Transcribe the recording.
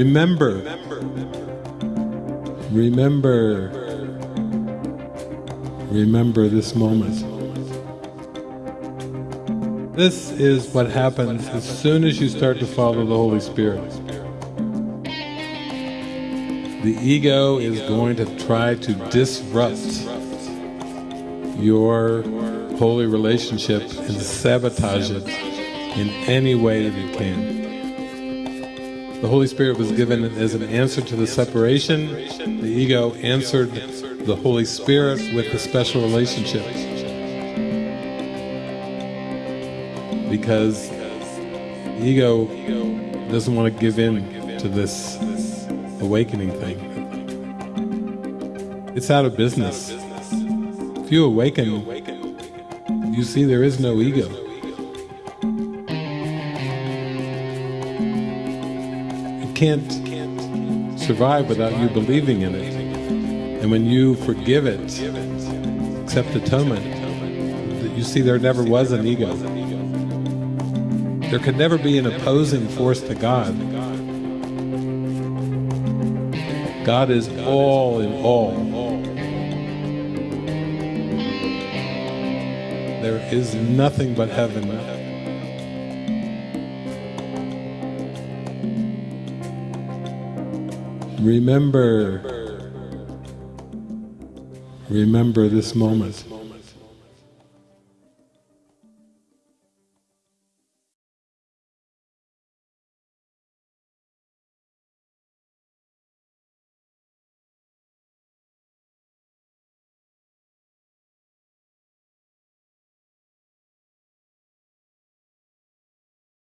Remember. Remember. Remember this moment. This is what happens as soon as you start to follow the Holy Spirit. The ego is going to try to disrupt your holy relationship and sabotage it in any way that it can. The Holy Spirit was given as an answer to the separation. The ego answered the Holy Spirit with the special relationship. Because the ego doesn't want to give in to this awakening thing. It's out of business. If you awaken, you see there is no ego. Can't survive without you believing in it. And when you forgive it, accept atonement, you see there never was an ego. There could never be an opposing force to God. God is all in all. There is nothing but heaven. Remember, remember this moment.